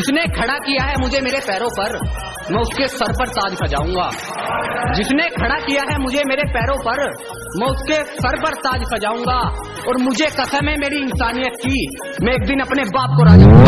जिसने खड़ा किया है मुझे मेरे पैरों पर, मैं उसके सर पर ताज सजाऊँगा। जिसने खड़ा किया है मुझे मेरे पैरों पर, मैं उसके सर पर ताज सजाऊँगा। और मुझे कसम है मेरी इंसानियत की, मैं एक दिन अपने बाप को राजा